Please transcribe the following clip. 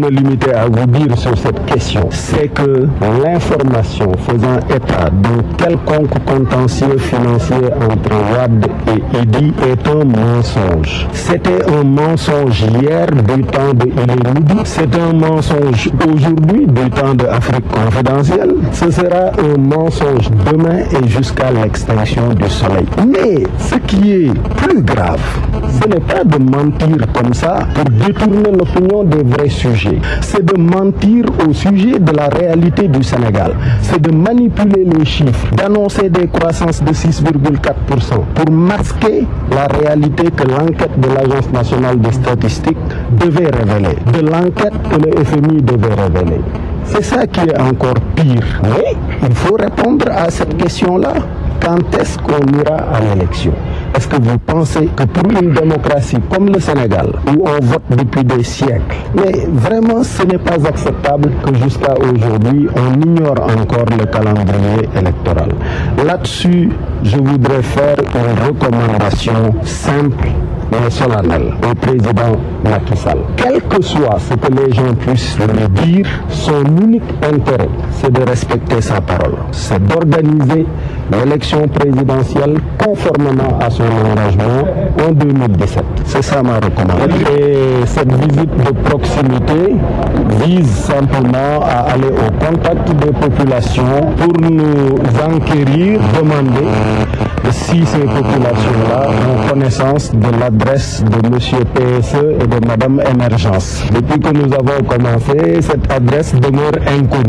me limiter à vous dire sur cette question, c'est que l'information faisant état d'un quelconque contentieux financier entre WAD et EDI est un mensonge. C'était un mensonge hier du temps de Midi, c'est un mensonge aujourd'hui du temps de Afrique confidentielle, ce sera un mensonge demain et jusqu'à l'extinction du soleil. Mais ce qui est plus grave, ce n'est pas de mentir comme ça pour détourner l'opinion des vrais sujets. C'est de mentir au sujet de la réalité du Sénégal. C'est de manipuler les chiffres, d'annoncer des croissances de 6,4% pour masquer la réalité que l'enquête de l'Agence nationale des statistiques devait révéler, de l'enquête que le FMI devait révéler. C'est ça qui est encore pire. Il faut répondre à cette question-là. Quand est-ce qu'on ira à l'élection? Est-ce que vous pensez que pour une démocratie comme le Sénégal, où on vote depuis des siècles, mais vraiment ce n'est pas acceptable que jusqu'à aujourd'hui on ignore encore le calendrier électoral? Là-dessus, je voudrais faire une recommandation simple mais solennel au président Macky Sall. Quel que soit ce que les gens puissent lui dire, son unique intérêt, c'est de respecter sa parole. C'est d'organiser l'élection présidentielle conformément à son engagement en 2017. C'est ça ma recommandation. Et cette visite de proximité vise simplement à aller au contact des populations pour nous enquérir, demander si ces populations-là ont connaissance de l'adresse de M. PSE et de Mme Émergence. Depuis que nous avons commencé, cette adresse demeure inconnue.